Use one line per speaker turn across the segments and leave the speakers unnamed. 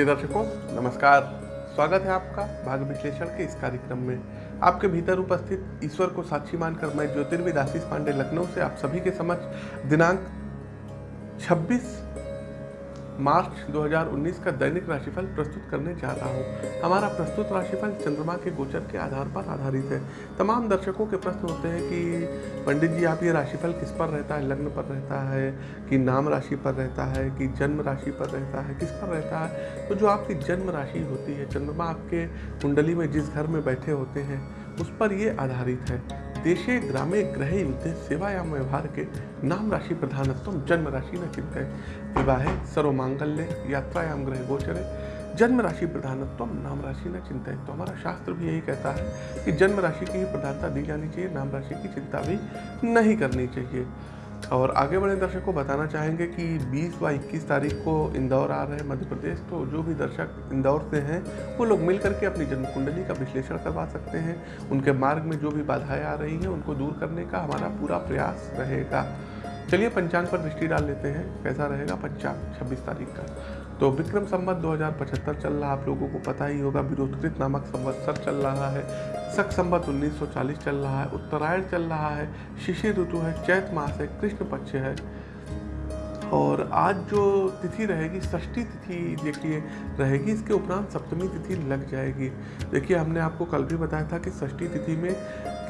प्रिय दर्शकों, नमस्कार। स्वागत है आपका भाग्य विश्लेषण के इस कार्यक्रम में। आपके भीतर उपस्थित ईश्वर को साक्षी मानकर मैं ज्योतिर्विद आशीष पांडे लखनऊ से आप सभी के समक्ष दिनांक 26 मार्च 2019 का दैनिक राशिफल प्रस्तुत करने जा रहा हूँ। हमारा प्रस्तुत राशिफल चंद्रमा के गोचर के आधार पर आधारित है। तमाम दर्शकों के प्रश्न होते हैं कि, पंडित जी, आप ये राशिफल किस पर रहता है? लग्न पर रहता है कि नाम राशि पर रहता है कि जन्म राशि पर रहता है? किस पर रहता है? तो जो आपकी जन्म राशि होती है, चंद्रमा आपके कुंडली में जिस घर में बैठे होते हैं, उस पर ये आधारित है। देशे ग्रामे ग्रह युद्धे सेवाया व्यवहार के नाम राशि प्रधानत्व जन्म राशि न विवाह सर्व मांगल्य यात्रायाम ग्रह गोचरे, जन्म राशि प्रधानत्व नाम राशि न चिंता है तो हमारा शास्त्र भी यही कहता है कि जन्म राशि की ही प्रधानता दी जानी चाहिए, नाम राशि की चिंता भी नहीं करनी चाहिए। और आगे बढ़े दर्शक को बताना चाहेंगे कि 20 व 21 तारीख को इंदौर आ रहे हैं मध्य प्रदेश तो जो भी दर्शक इंदौर से हैं, वो लोग मिल करके अपनी जन्म कुंडली का विश्लेषण करवा सकते हैं। उनके मार्ग में जो भी बाधाएँ आ रही हैं, उनको दूर करने का हमारा पूरा प्रयास रहेगा। चलिए पंचांग पर दृष्टि डाल लेते हैं। कैसा रहेगा पंचांग? छब्बीस तारीख का। तो विक्रम संवत 2075 चल रहा आप लोगों को पता ही होगा, विरोधकृत नामक संवत्सर चल रहा है। सख संवत 1940 चल रहा है। उत्तरायण चल रहा है। शिशिर ऋतु है। चैत मास है। कृष्ण पक्ष है। और आज जो तिथि रहेगी, षष्ठी तिथि देखिए, रहेगी, इसके उपरांत सप्तमी तिथि लग जाएगी। देखिए, हमने आपको कल भी बताया था कि षष्ठी तिथि में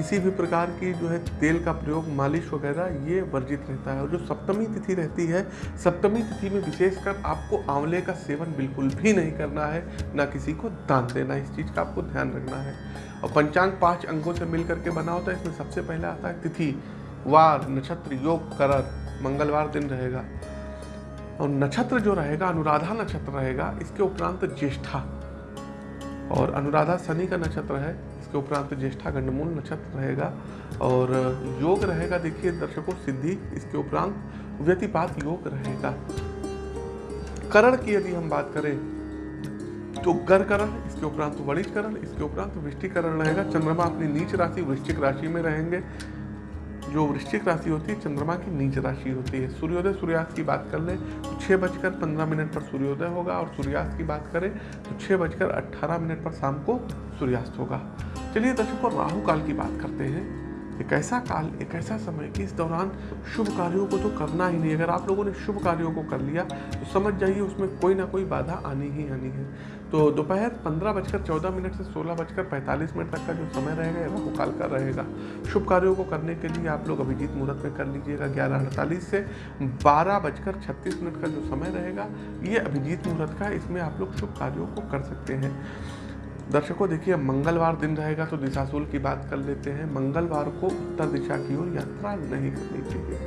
किसी भी प्रकार की जो है तेल का प्रयोग, मालिश वगैरह, ये वर्जित रहता है। और जो सप्तमी तिथि रहती है, सप्तमी तिथि में विशेषकर आपको आंवले का सेवन बिल्कुल भी नहीं करना है, ना किसी को दान देना इस चीज़ का आपको ध्यान रखना है। और पंचांग पाँच अंगों से मिल करके बना होता है। इसमें सबसे पहले आता है तिथि, वार, नक्षत्र, योग करर मंगलवार दिन रहेगा। और नक्षत्र जो रहेगा, अनुराधा नक्षत्र रहेगा, इसके उपरांत ज्येष्ठा। और अनुराधा शनि का नक्षत्र है, इसके उपरांत ज्येष्ठा गंडमूल नक्षत्र रहेगा और योग रहेगा, देखिए दर्शकों, सिद्धि, इसके उपरांत व्यतिपात योग रहेगा। करण की यदि हम बात करें तो गर करण, इसके उपरांत वरिष्ठ करण, इसके उपरांत वृष्टिकरण रहेगा। चंद्रमा अपनी नीच राशि, वृश्चिक राशि में रहेंगे। जो वृश्चिक राशि होती है, चंद्रमा की नीच राशि होती है। सूर्योदय, सूर्यास्त की बात कर ले तो छः बजकर पंद्रह मिनट पर सूर्योदय होगा और सूर्यास्त की बात करें तो छः बजकर अट्ठारह मिनट पर शाम को सूर्यास्त होगा। चलिए दर्शकों, राहु काल की बात करते हैं। एक ऐसा काल, एक ऐसा समय कि इस दौरान शुभ कार्यों को तो करना ही नहीं। अगर आप लोगों ने शुभ कार्यों को कर लिया तो समझ जाइए उसमें कोई ना कोई बाधा आनी ही आनी है। तो दोपहर पंद्रह बजकर चौदह मिनट से सोलह बजकर पैंतालीस मिनट तक का जो समय रहेगा राहु काल का रहेगा। शुभ कार्यों को करने के लिए आप लोग अभिजीत मुहूर्त में कर लीजिएगा। ग्यारह अड़तालीस से बारह बजकर छत्तीस मिनट का जो समय रहेगा ये अभिजीत मुहूर्त का इसमें आप लोग शुभ कार्यों को कर सकते हैं। दर्शकों, देखिए मंगलवार दिन रहेगा तो दिशाशूल की बात कर लेते हैं। मंगलवार को उत्तर दिशा की ओर यात्रा नहीं करनी चाहिए।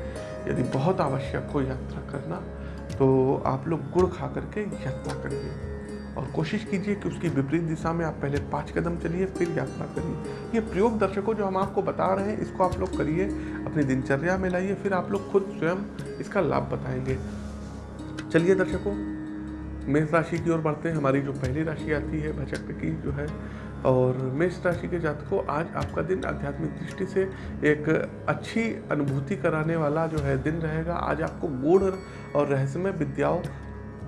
यदि बहुत आवश्यक हो यात्रा करना तो आप लोग गुड़ खा करके यात्रा करिए। और कोशिश कीजिए कि उसकी विपरीत दिशा में आप पहले पाँच कदम चलिए, फिर यात्रा करिए। ये प्रयोग दर्शकों, जो हम आपको बता रहे हैं, इसको आप लोग करिए, अपनी दिनचर्या में लाइए, फिर आप लोग खुद स्वयं इसका लाभ बताएँगे। चलिए दर्शकों मेष राशि की ओर बढ़ते हैं। हमारी जो पहली राशि आती है भजक की जो है। और मेष राशि के जातकों, आज आपका दिन आध्यात्मिक दृष्टि से एक अच्छी अनुभूति कराने वाला जो है दिन रहेगा। आज आपको गूढ़ और रहस्यमय विद्याओं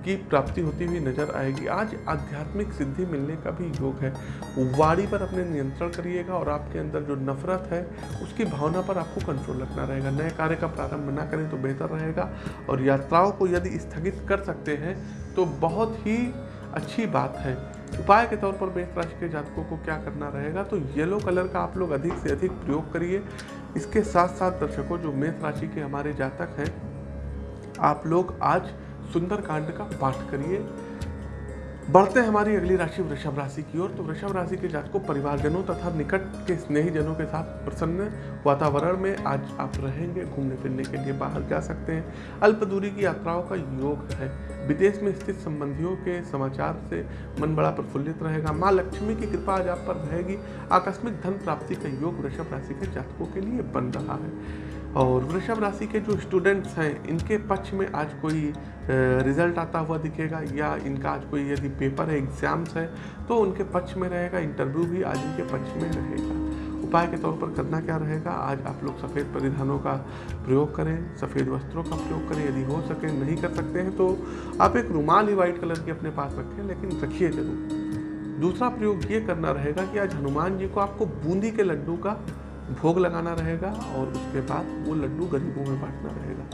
की प्राप्ति होती हुई नज़र आएगी। आज आध्यात्मिक सिद्धि मिलने का भी योग है। वाणी पर अपने नियंत्रण करिएगा और आपके अंदर जो नफरत है, उसकी भावना पर आपको कंट्रोल रखना रहेगा। नए कार्य का प्रारंभ ना करें तो बेहतर रहेगा। और यात्राओं को यदि स्थगित कर सकते हैं तो बहुत ही अच्छी बात है। उपाय के तौर पर मेष राशि के जातकों को क्या करना रहेगा तो येलो कलर का आप लोग अधिक से अधिक प्रयोग करिए। इसके साथ साथ दर्शकों, जो मेष राशि के हमारे जातक हैं, आप लोग आज सुंदर कांड का पाठ करिए। बढ़ते हैं हमारी अगली राशि वृषभ राशि की ओर। तो वृषभ राशि के जातकों, परिवारजनों तथा निकट के स्नेहीजनों के साथ प्रसन्न वातावरण में आज आप रहेंगे, घूमने फिरने के लिए बाहर जा सकते हैं। अल्प दूरी की यात्राओं का योग है। विदेश में स्थित संबंधियों के समाचार से मन बड़ा प्रफुल्लित रहेगा। माँ लक्ष्मी की कृपा आज आप पर रहेगी। आकस्मिक धन प्राप्ति का योग वृषभ राशि के जातकों के लिए बन रहा है। और वृषभ राशि के जो स्टूडेंट्स हैं, इनके पक्ष में आज कोई रिज़ल्ट आता हुआ दिखेगा या इनका आज कोई यदि पेपर है एग्ज़ाम्स है तो उनके पक्ष में रहेगा इंटरव्यू भी आज इनके पक्ष में रहेगा। उपाय के तौर पर करना क्या रहेगा? आज आप लोग सफ़ेद परिधानों का प्रयोग करें, सफ़ेद वस्त्रों का प्रयोग करें, यदि हो सके, नहीं कर सकते हैं तो आप एक रुमाल ही वाइट कलर की अपने पास रखें, लेकिन रखिए ज़रूर। दूसरा प्रयोग ये करना रहेगा कि आज हनुमान जी को आपको बूंदी के लड्डू का भोग लगाना रहेगा और उसके बाद वो लड्डू गरीबों में बांटना रहेगा।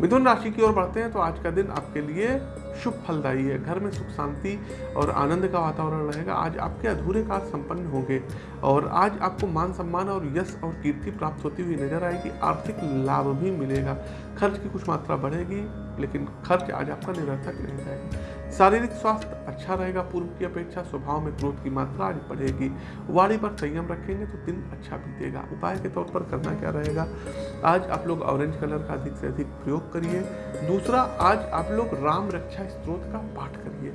मिथुन राशि की ओर बढ़ते हैं तो आज का दिन आपके लिए शुभ फलदायी है। घर में सुख, शांति और आनंद का वातावरण रहेगा। आज आपके अधूरे कार्य संपन्न होंगे और आज आपको मान सम्मान और यश और कीर्ति प्राप्त होती हुई नज़र आएगी। आर्थिक लाभ भी मिलेगा। खर्च की कुछ मात्रा बढ़ेगी, लेकिन खर्च आज आपका निरर्थक नहीं जाएगा शारीरिक स्वास्थ्य अच्छा रहेगा। पूर्व की अपेक्षा स्वभाव में क्रोध की मात्रा आज बढ़ेगी। वाणी पर संयम रखेंगे तो दिन अच्छा बीतेगा। उपाय के तौर पर करना क्या रहेगा? आज आप लोग ऑरेंज कलर का अधिक से अधिक प्रयोग करिए। दूसरा, आज आप लोग राम रक्षा स्त्रोत का पाठ करिए।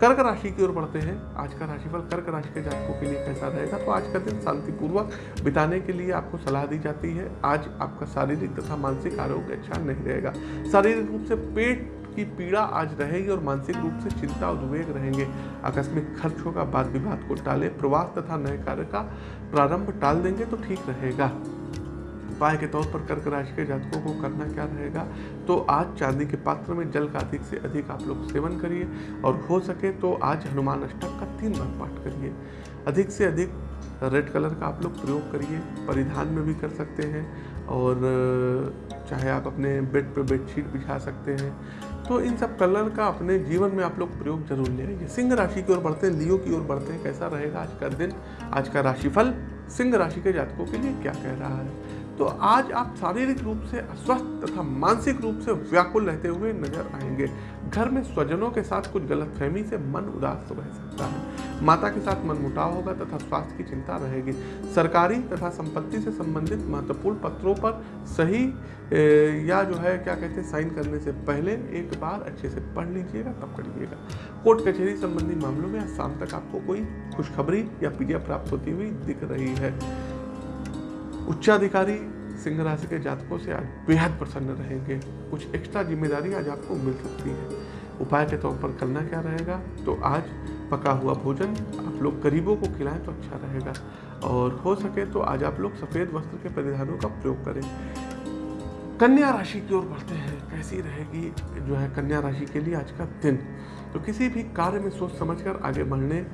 कर्क राशि की ओर बढ़ते हैं। आज का राशिफल कर्क राशि के जातकों के लिए कैसा रहेगा? तो आज का दिन शांतिपूर्वक बिताने के लिए आपको सलाह दी जाती है। आज आपका शारीरिक तथा मानसिक आरोग्य अच्छा नहीं रहेगा। शारीरिक रूप से पेट की पीड़ा आज रहेगी और मानसिक रूप से चिंता और उद्वेग रहेंगे। आकस्मिक खर्च होगा बाद विवाद को टाले, प्रवास तथा नए कार्य का प्रारंभ टाल देंगे तो ठीक रहेगा। उपाय के तौर पर कर्क राशि के जातकों को करना क्या रहेगा? तो आज चांदी के पात्र में जल का अधिक से अधिक आप लोग सेवन करिए और हो सके तो आज हनुमान अष्टक का तीन बार पाठ करिए। अधिक से अधिक रेड कलर का आप लोग प्रयोग करिए, परिधान में भी कर सकते हैं और चाहे आप अपने बेड पर बेडशीट बिछा सकते हैं। तो इन सब कलर का अपने जीवन में आप लोग प्रयोग ज़रूर ले आइए। सिंह राशि की ओर बढ़ते हैं, लियो की ओर बढ़ते हैं, कैसा रहेगा आज का दिन? आज का राशिफल सिंह राशि के जातकों के लिए क्या कह रहा है? तो आज आप शारीरिक रूप से अस्वस्थ तथा मानसिक रूप से व्याकुल रहते हुए नज़र आएँगे। घर में स्वजनों के साथ कुछ गलतफहमी से मन उदास रह सकता है। माता के साथ मनमुटाव होगा तथा स्वास्थ्य की चिंता रहेगी। सरकारी तथा संपत्ति से संबंधित महत्वपूर्ण पत्रों पर सही या जो है, क्या कहते हैं, साइन करने से पहले एक बार अच्छे से पढ़ लीजिएगा, तब करिएगा। कोर्ट कचहरी संबंधी मामलों में आज शाम तक आपको कोई खुशखबरी या पीडिया प्राप्त होती हुई दिख रही है। उच्चाधिकारी सिंह राशि के जातकों से आज बेहद प्रसन्न रहेंगे। कुछ एक्स्ट्रा ज़िम्मेदारी आज आपको मिल सकती है। उपाय के तौर पर करना क्या रहेगा? तो आज पका हुआ भोजन आप लोग गरीबों को खिलाएँ तो अच्छा रहेगा। और हो सके तो आज आप लोग सफ़ेद वस्त्र के परिधानों का प्रयोग करें। कन्या राशि की ओर बढ़ते हैं। कैसी रहेगी? जो है कन्या राशि के लिए आज का दिन। तो किसी भी कार्य में सोच समझकर आगे बढ़ने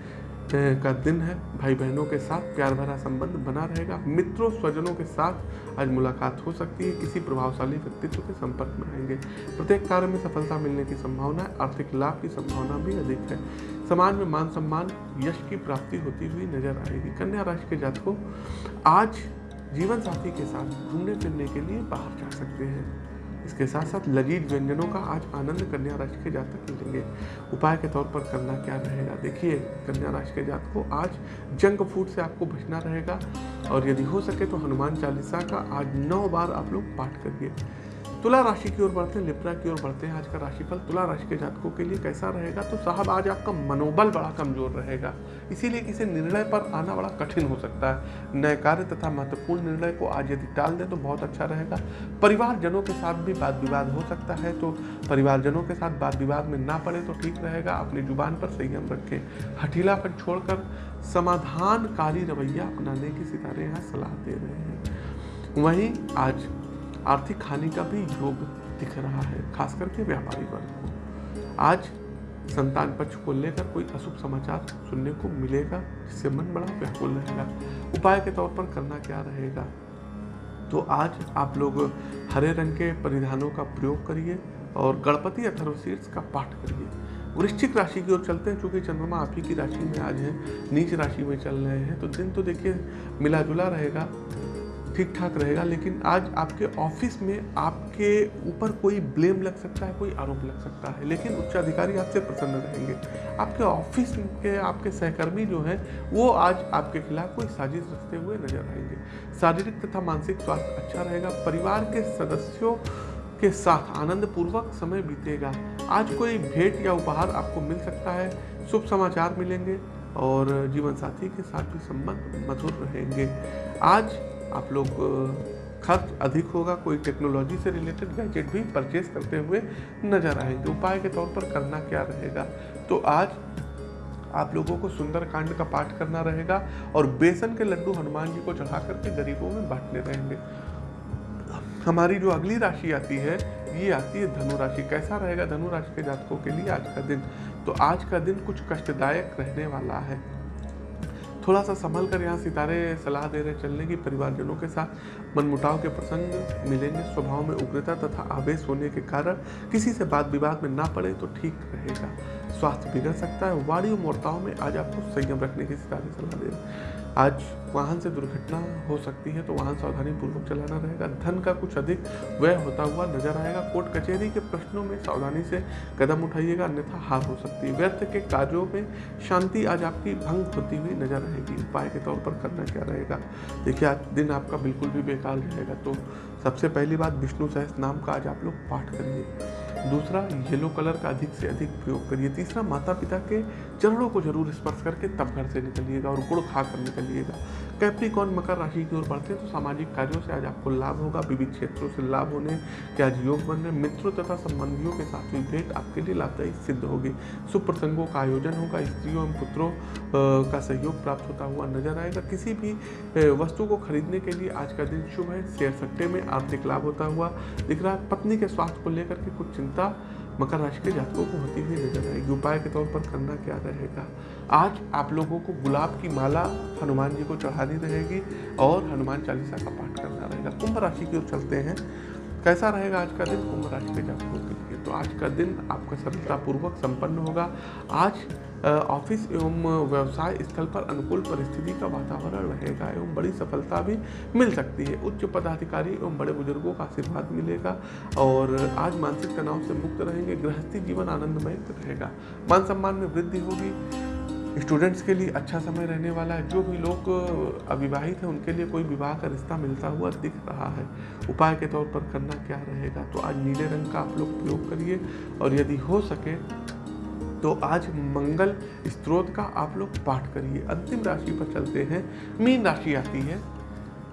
का दिन है भाई बहनों के साथ प्यार भरा संबंध बना रहेगा, मित्रों, स्वजनों के साथ आज मुलाकात हो सकती है, किसी प्रभावशाली व्यक्तित्व के संपर्क में आएँगे। प्रत्येक कार्य में सफलता मिलने की संभावना है आर्थिक लाभ की संभावना भी अधिक है। समाज में मान सम्मान, यश की प्राप्ति होती हुई नज़र आएगी। कन्या राशि के जातकों आज जीवन साथी के साथ घूमने फिरने के लिए बाहर जा सकते हैं। इसके साथ साथ लजीज व्यंजनों का आज आनंद कन्या राशि के जातक लेंगे उपाय के तौर पर करना क्या रहेगा? देखिए, कन्या राशि के जात को आज जंक फ़ूड से आपको बचना रहेगा। और यदि हो सके तो हनुमान चालीसा का आज नौ बार आप लोग पाठ करिए। तुला राशि की ओर बढ़ते हैं लिप्रा की ओर बढ़ते हैं, आज का राशिफल तुला राशि के जातकों के लिए कैसा रहेगा? तो साहब, आज आपका मनोबल बड़ा कमज़ोर रहेगा, इसीलिए किसी निर्णय पर आना बड़ा कठिन हो सकता है। नए कार्य तथा महत्वपूर्ण निर्णय को आज यदि टाल दें तो बहुत अच्छा रहेगा। परिवारजनों के साथ भी वाद विवाद हो सकता है तो परिवारजनों के साथ वाद विवाद में ना पड़े तो ठीक रहेगा। अपनी ज़ुबान पर संयम रखें। हठीलापन छोड़कर समाधानकारी रवैया अपनाने की सितारे यहाँ सलाह दे रहे हैं। वहीं आज आर्थिक हानि का भी योग दिख रहा है, खास करके व्यापारी वर्ग को। आज संतान पक्ष को लेकर कोई अशुभ समाचार सुनने को मिलेगा, जिससे मन बड़ा व्याकुल रहेगा। उपाय के तौर पर करना क्या रहेगा? तो आज आप लोग हरे रंग के परिधानों का प्रयोग करिए और गणपति अथर्वशीर्ष का पाठ करिए। वृश्चिक राशि की ओर चलते हैं, चूँकि चंद्रमा आप ही की राशि में आज है, नीच राशि में चल रहे हैं तो दिन तो देखिए मिला जुला रहेगा। ठीक ठाक रहेगा, लेकिन आज आपके ऑफ़िस में आपके ऊपर कोई ब्लेम लग सकता है, कोई आरोप लग सकता है, लेकिन उच्च अधिकारी आपसे प्रसन्न रहेंगे। आपके ऑफ़िस के, आपके सहकर्मी जो हैं, वो आज आपके खिलाफ कोई साजिश रखते हुए नज़र आएँगे। शारीरिक तथा मानसिक स्वास्थ्य अच्छा रहेगा, परिवार के सदस्यों के साथ आनंद पूर्वक समय बीतेगा। आज कोई भेंट या उपहार आपको मिल सकता है, शुभ समाचार मिलेंगे और जीवन साथी के साथ भी संबंध मधुर रहेंगे। आज आप लोग खर्च अधिक होगा, कोई टेक्नोलॉजी से रिलेटेड गैजेट भी परचेज करते हुए नज़र आएँगे। उपाय के तौर पर करना क्या रहेगा? तो आज आप लोगों को सुंदर कांड का पाठ करना रहेगा और बेसन के लड्डू हनुमान जी को चढ़ा करके गरीबों में बांटने रहेंगे। हमारी जो अगली राशि आती है, ये आती है धनु राशि। कैसा रहेगा धनु राशि के जातकों के लिए आज का दिन? तो आज का दिन कुछ कष्टदायक रहने वाला है। थोड़ा सा संभल कर यहाँ सितारे, सलाह दे रहे चलने की परिवारजनों के साथ मनमुटाव के प्रसंग मिलेंगे, स्वभाव में उग्रता तथा आवेश होने के कारण किसी से बात विवाद में ना पड़े तो ठीक रहेगा। स्वास्थ्य बिगड़ सकता है। वाणी मोर्ताओं में आज आपको संयम रखने की सितारे सलाह दे रहे आज वाहन से दुर्घटना हो सकती है तो वाहन सावधानी पूर्वक चलाना रहेगा। धन का कुछ अधिक व्यय होता हुआ नज़र आएगा। कोर्ट कचहरी के प्रश्नों में सावधानी से कदम उठाइएगा, अन्यथा हार हो सकती है। व्यर्थ के कार्यों में शांति आज आपकी भंग होती हुई नज़र आएगी। उपाय के तौर पर करना क्या रहेगा? देखिए, आज दिन आपका बिल्कुल भी बेकार रहेगा। तो सबसे पहली बात, विष्णु सहस नाम का आज आप लोग पाठ करिए। दूसरा, येलो कलर का अधिक से अधिक प्रयोग करिए। तीसरा माता पिता के चरणों को ज़रूर स्पर्श करके तब घर से निकलिएगा और गुड़ खा कर निकलिएगा। कैप्रिकॉन मकर राशि की ओर बढ़ते हैं तो सामाजिक कार्यों से आज आपको लाभ होगा, विविध क्षेत्रों से लाभ होने के आज योग बन रहे मित्रों तथा संबंधियों के साथ हुई भेंट आपके लिए लाभदायी सिद्ध होगी। शुभ प्रसंगों का आयोजन होगा, स्त्रियों एवं पुत्रों का सहयोग प्राप्त होता हुआ नज़र आएगा। किसी भी वस्तु को खरीदने के लिए आज का दिन शुभ है। शेयर सट्टे में आर्थिक लाभ होता हुआ दिख रहा है। पत्नी के स्वास्थ्य को लेकर के कुछ चिंता मकर राशि के जातकों को होती हुई नज़र आएगी। उपाय के तौर पर करना क्या रहेगा? आज आप लोगों को गुलाब की माला हनुमान जी को चढ़ानी रहेगी और हनुमान चालीसा का पाठ करना रहेगा। कुंभ राशि की ओर चलते हैं। कैसा रहेगा आज का दिन? कुंभ राशि के जातकों के लिए तो आज का दिन आपका सफलतापूर्वक संपन्न होगा। आज ऑफ़िस एवं व्यवसाय स्थल पर अनुकूल परिस्थिति का वातावरण रहेगा एवं बड़ी सफलता भी मिल सकती है। उच्च पदाधिकारी एवं बड़े बुज़ुर्गों का आशीर्वाद मिलेगा और आज मानसिक तनाव से मुक्त रहेंगे। गृहस्थी जीवन आनंदमय रहेगा। मान सम्मान में वृद्धि होगी। स्टूडेंट्स के लिए अच्छा समय रहने वाला है। जो भी लोग अविवाहित हैं, उनके लिए कोई विवाह का रिश्ता मिलता हुआ दिख रहा है। उपाय के तौर पर करना क्या रहेगा? तो आज नीले रंग का आप लोग प्रयोग करिए और यदि हो सके तो आज मंगल स्त्रोत का आप लोग पाठ करिए। अंतिम राशि पर चलते हैं। मीन राशि आती है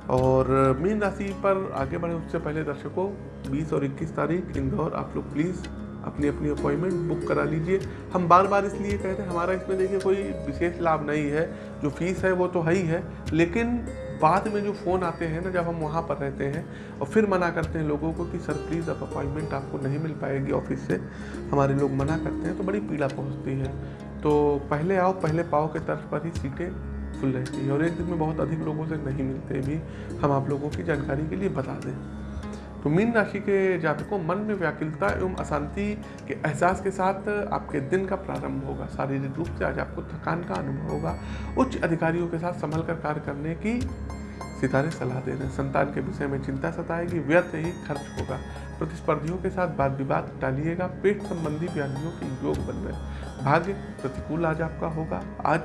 और मीन राशि पर आगे बढ़े उससे पहले दर्शकों 20 और 21 तारीख, इंदौर आप लोग प्लीज़ अपनी अपनी अपॉइंटमेंट बुक करा लीजिए। हम बार बार इसलिए कहते हैं, हमारा इसमें देखिए कोई विशेष लाभ नहीं है। जो फ़ीस है, वो तो है ही है, लेकिन बाद में जो फ़ोन आते हैं ना, जब हम वहाँ पर रहते हैं और फिर मना करते हैं लोगों को कि, सर प्लीज़ अब अपॉइंटमेंट आपको नहीं मिल पाएगी ऑफ़िस से। हमारे लोग मना करते हैं तो बड़ी पीड़ा पहुँचती है। तो पहले आओ, पहले पाओ के तर्ज पर ही सीटें फुल रहती है और एक दिन में बहुत अधिक लोगों से नहीं मिलते भी। हम आप लोगों की जानकारी के लिए बता दें। तो मीन राशि के जातकों, मन में व्याकुलता एवं अशांति के एहसास के साथ आपके दिन का प्रारंभ होगा। शारीरिक रूप से आज आपको थकान का अनुभव होगा। उच्च अधिकारियों के साथ संभल कर कार्य करने की सितारे सलाह दे। रहे हैं संतान के विषय में चिंता सताएगी, व्यर्थ ही खर्च होगा। प्रतिस्पर्धियों के साथ वाद विवाद टालिएगा। पेट संबंधी व्याधियों के योग बन रहे भाग्य प्रतिकूल आज आपका होगा। आज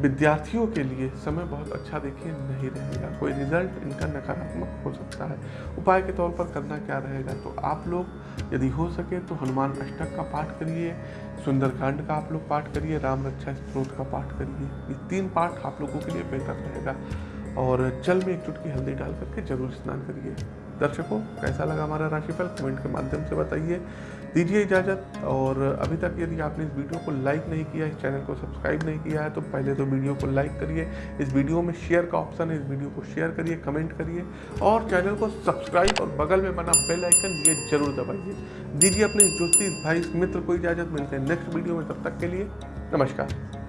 विद्यार्थियों के लिए समय बहुत अच्छा देखिए, नहीं रहेगा। कोई रिज़ल्ट इनका नकारात्मक हो सकता है। उपाय के तौर पर करना क्या रहेगा? तो आप लोग यदि हो सके तो हनुमान अष्टक का पाठ करिए, सुंदरकांड का आप लोग पाठ करिए, राम रक्षा स्त्रोत का पाठ करिए। ये तीन पाठ आप लोगों के लिए बेहतर रहेगा। और जल में एक चुटकी हल्दी डाल करके ज़रूर स्नान करिए। दर्शकों, कैसा लगा हमारा राशिफल? कमेंट के माध्यम से बताइए। दीजिए इजाज़त और अभी तक यदि आपने इस वीडियो को लाइक नहीं किया, इस चैनल को सब्सक्राइब नहीं किया है तो पहले तो वीडियो को लाइक करिए। इस वीडियो में शेयर का ऑप्शन है, इस वीडियो को शेयर करिए कमेंट करिए और चैनल को सब्सक्राइब और बगल में बना बेल आइकन ये ज़रूर दबाइए। दीजिए अपने ज्योतिष भाई मित्र को इजाज़त। मिलते हैं नेक्स्ट वीडियो में, तब तक के लिए नमस्कार।